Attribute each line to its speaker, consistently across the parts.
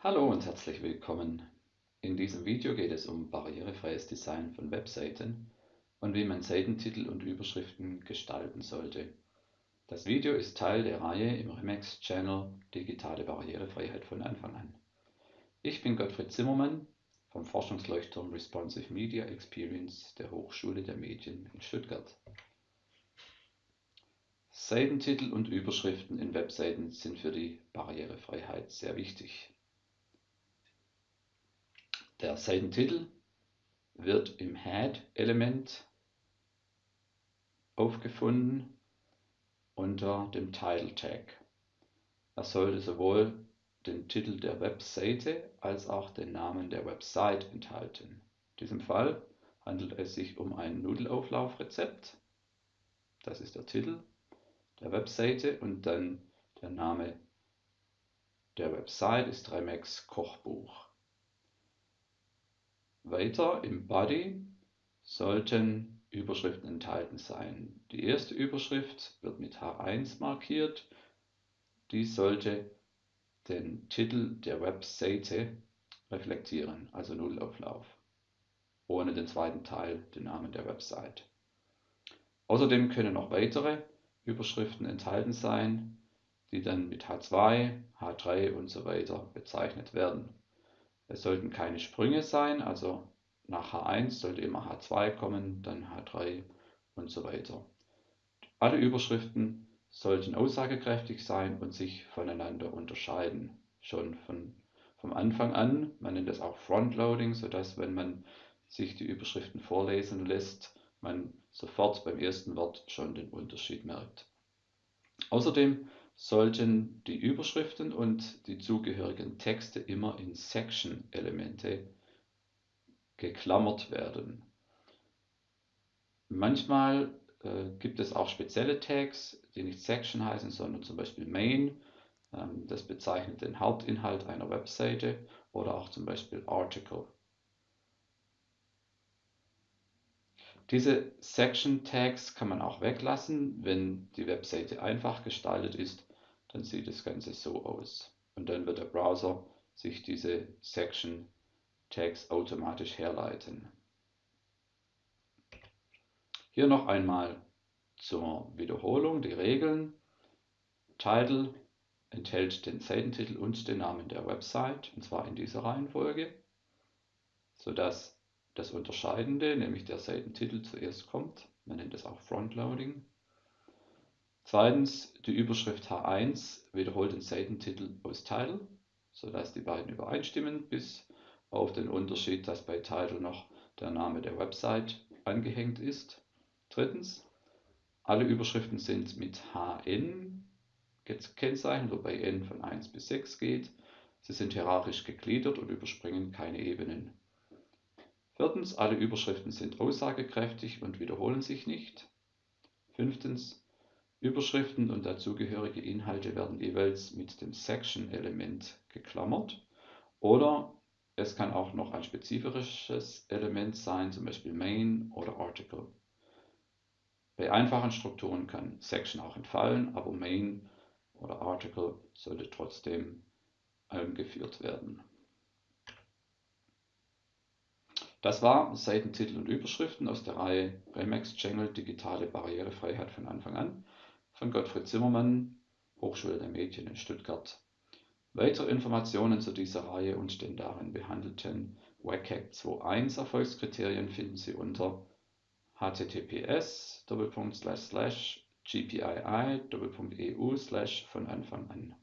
Speaker 1: Hallo und herzlich willkommen. In diesem Video geht es um barrierefreies Design von Webseiten und wie man Seitentitel und Überschriften gestalten sollte. Das Video ist Teil der Reihe im Remax Channel Digitale Barrierefreiheit von Anfang an. Ich bin Gottfried Zimmermann vom Forschungsleuchtturm Responsive Media Experience der Hochschule der Medien in Stuttgart. Seitentitel und Überschriften in Webseiten sind für die Barrierefreiheit sehr wichtig. Der Seitentitel wird im Head-Element aufgefunden unter dem Title Tag. Er sollte sowohl den Titel der Webseite als auch den Namen der Website enthalten. In diesem Fall handelt es sich um ein Nudelauflaufrezept. Das ist der Titel der Webseite und dann der Name der Website ist Remex Kochbuch. Weiter im Body sollten Überschriften enthalten sein. Die erste Überschrift wird mit H1 markiert. Dies sollte den Titel der Webseite reflektieren, also Nullauflauf, ohne den zweiten Teil, den Namen der Website. Außerdem können noch weitere Überschriften enthalten sein, die dann mit H2, H3 und so weiter bezeichnet werden. Es sollten keine Sprünge sein, also nach H1 sollte immer H2 kommen, dann H3 und so weiter. Alle Überschriften sollten aussagekräftig sein und sich voneinander unterscheiden. Schon von, vom Anfang an, man nennt das auch Frontloading, sodass wenn man sich die Überschriften vorlesen lässt, man sofort beim ersten Wort schon den Unterschied merkt. Außerdem sollten die Überschriften und die zugehörigen Texte immer in Section-Elemente geklammert werden. Manchmal äh, gibt es auch spezielle Tags, die nicht Section heißen, sondern zum Beispiel Main. Ähm, das bezeichnet den Hauptinhalt einer Webseite oder auch zum Beispiel Article. Diese Section Tags kann man auch weglassen, wenn die Webseite einfach gestaltet ist, dann sieht das Ganze so aus. Und dann wird der Browser sich diese Section Tags automatisch herleiten. Hier noch einmal zur Wiederholung die Regeln. Title enthält den Seitentitel und den Namen der Website, und zwar in dieser Reihenfolge, sodass das Unterscheidende, nämlich der Seitentitel, zuerst kommt. Man nennt es auch Frontloading. Zweitens, die Überschrift H1 wiederholt den Seitentitel aus Title, sodass die beiden übereinstimmen, bis auf den Unterschied, dass bei Title noch der Name der Website angehängt ist. Drittens, alle Überschriften sind mit HN gekennzeichnet, wobei N von 1 bis 6 geht. Sie sind hierarchisch gegliedert und überspringen keine Ebenen. Viertens, alle Überschriften sind aussagekräftig und wiederholen sich nicht. Fünftens, Überschriften und dazugehörige Inhalte werden jeweils mit dem Section-Element geklammert oder es kann auch noch ein spezifisches Element sein, zum Beispiel Main oder Article. Bei einfachen Strukturen kann Section auch entfallen, aber Main oder Article sollte trotzdem angeführt werden. Das war Seitentitel und Überschriften aus der Reihe Remax Channel Digitale Barrierefreiheit von Anfang an von Gottfried Zimmermann, Hochschule der Medien in Stuttgart. Weitere Informationen zu dieser Reihe und den darin behandelten WCAG 2.1 Erfolgskriterien finden Sie unter https gpii.eu von Anfang an.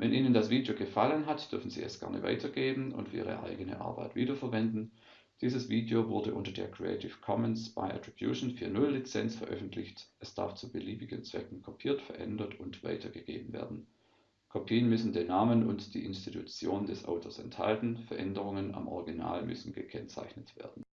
Speaker 1: Wenn Ihnen das Video gefallen hat, dürfen Sie es gerne weitergeben und für Ihre eigene Arbeit wiederverwenden. Dieses Video wurde unter der Creative Commons by Attribution 4.0 Lizenz veröffentlicht. Es darf zu beliebigen Zwecken kopiert, verändert und weitergegeben werden. Kopien müssen den Namen und die Institution des Autors enthalten, Veränderungen am Original müssen gekennzeichnet werden